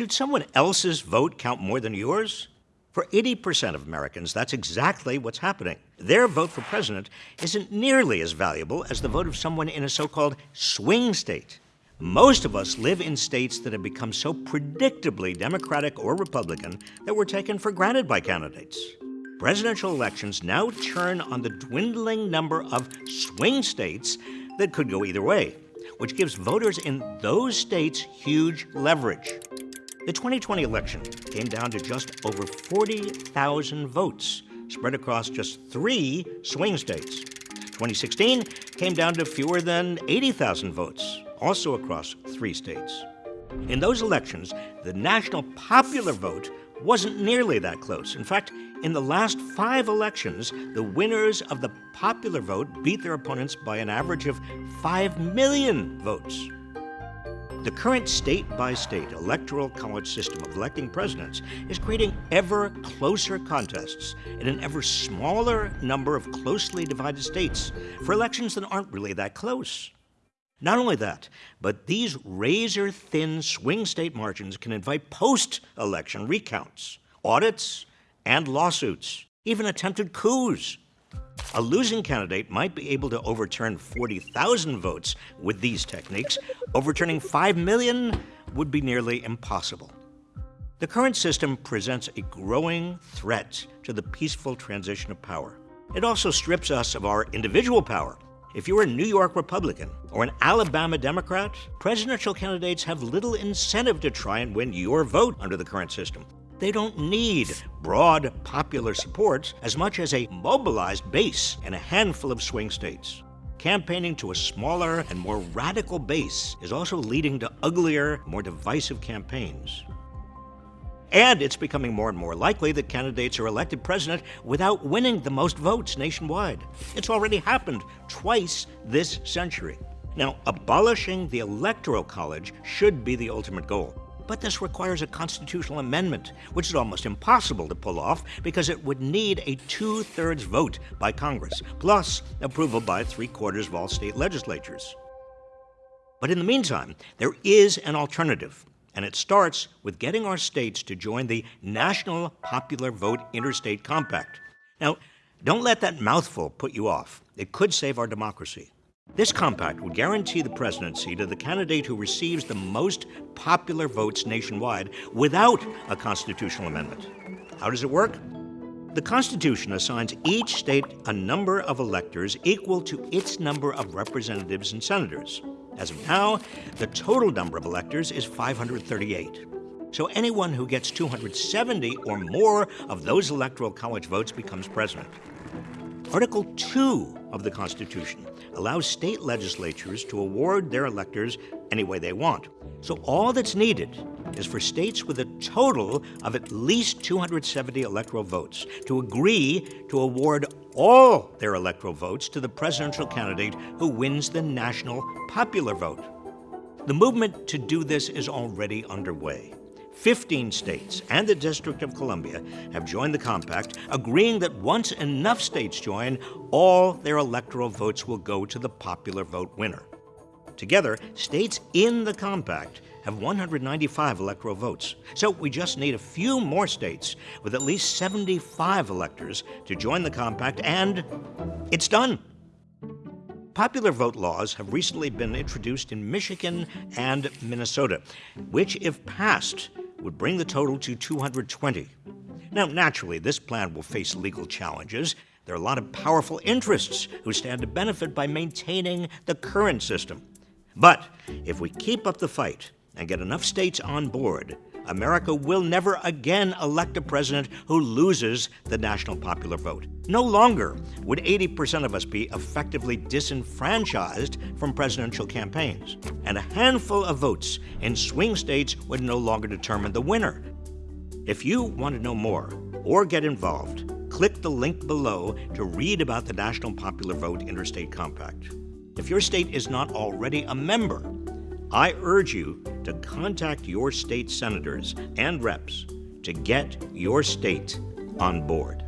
Should someone else's vote count more than yours? For 80% of Americans, that's exactly what's happening. Their vote for president isn't nearly as valuable as the vote of someone in a so called swing state. Most of us live in states that have become so predictably Democratic or Republican that we're taken for granted by candidates. Presidential elections now turn on the dwindling number of swing states that could go either way, which gives voters in those states huge leverage. The 2020 election came down to just over 40,000 votes, spread across just three swing states. 2016 came down to fewer than 80,000 votes, also across three states. In those elections, the national popular vote wasn't nearly that close. In fact, in the last five elections, the winners of the popular vote beat their opponents by an average of 5 million votes. The current state by state electoral college system of electing presidents is creating ever closer contests in an ever smaller number of closely divided states for elections that aren't really that close. Not only that, but these razor thin swing state margins can invite post election recounts, audits, and lawsuits, even attempted coups. A losing candidate might be able to overturn 40,000 votes with these techniques. Overturning 5 million would be nearly impossible. The current system presents a growing threat to the peaceful transition of power. It also strips us of our individual power. If you're a New York Republican or an Alabama Democrat, presidential candidates have little incentive to try and win your vote under the current system. They don't need broad popular support as much as a mobilized base in a handful of swing states. Campaigning to a smaller and more radical base is also leading to uglier, more divisive campaigns. And it's becoming more and more likely that candidates are elected president without winning the most votes nationwide. It's already happened twice this century. Now, abolishing the Electoral College should be the ultimate goal. But this requires a constitutional amendment, which is almost impossible to pull off because it would need a two thirds vote by Congress, plus approval by three quarters of all state legislatures. But in the meantime, there is an alternative, and it starts with getting our states to join the National Popular Vote Interstate Compact. Now, don't let that mouthful put you off. It could save our democracy. This compact would guarantee the presidency to the candidate who receives the most popular votes nationwide without a constitutional amendment. How does it work? The Constitution assigns each state a number of electors equal to its number of representatives and senators. As of now, the total number of electors is 538. So anyone who gets 270 or more of those electoral college votes becomes president. Article 2 of the Constitution allows state legislatures to award their electors any way they want. So all that's needed is for states with a total of at least 270 electoral votes to agree to award all their electoral votes to the presidential candidate who wins the national popular vote. The movement to do this is already underway. 15 states and the District of Columbia have joined the compact, agreeing that once enough states join, all their electoral votes will go to the popular vote winner. Together, states in the compact have 195 electoral votes. So we just need a few more states with at least 75 electors to join the compact, and it's done. Popular vote laws have recently been introduced in Michigan and Minnesota, which, if passed, would bring the total to 220. Now, naturally, this plan will face legal challenges. There are a lot of powerful interests who stand to benefit by maintaining the current system. But if we keep up the fight and get enough states on board, America will never again elect a president who loses the national popular vote. No longer would 80% of us be effectively disenfranchised from presidential campaigns. And a handful of votes in swing states would no longer determine the winner. If you want to know more or get involved, click the link below to read about the National Popular Vote Interstate Compact. If your state is not already a member, I urge you to contact your state senators and reps to get your state on board.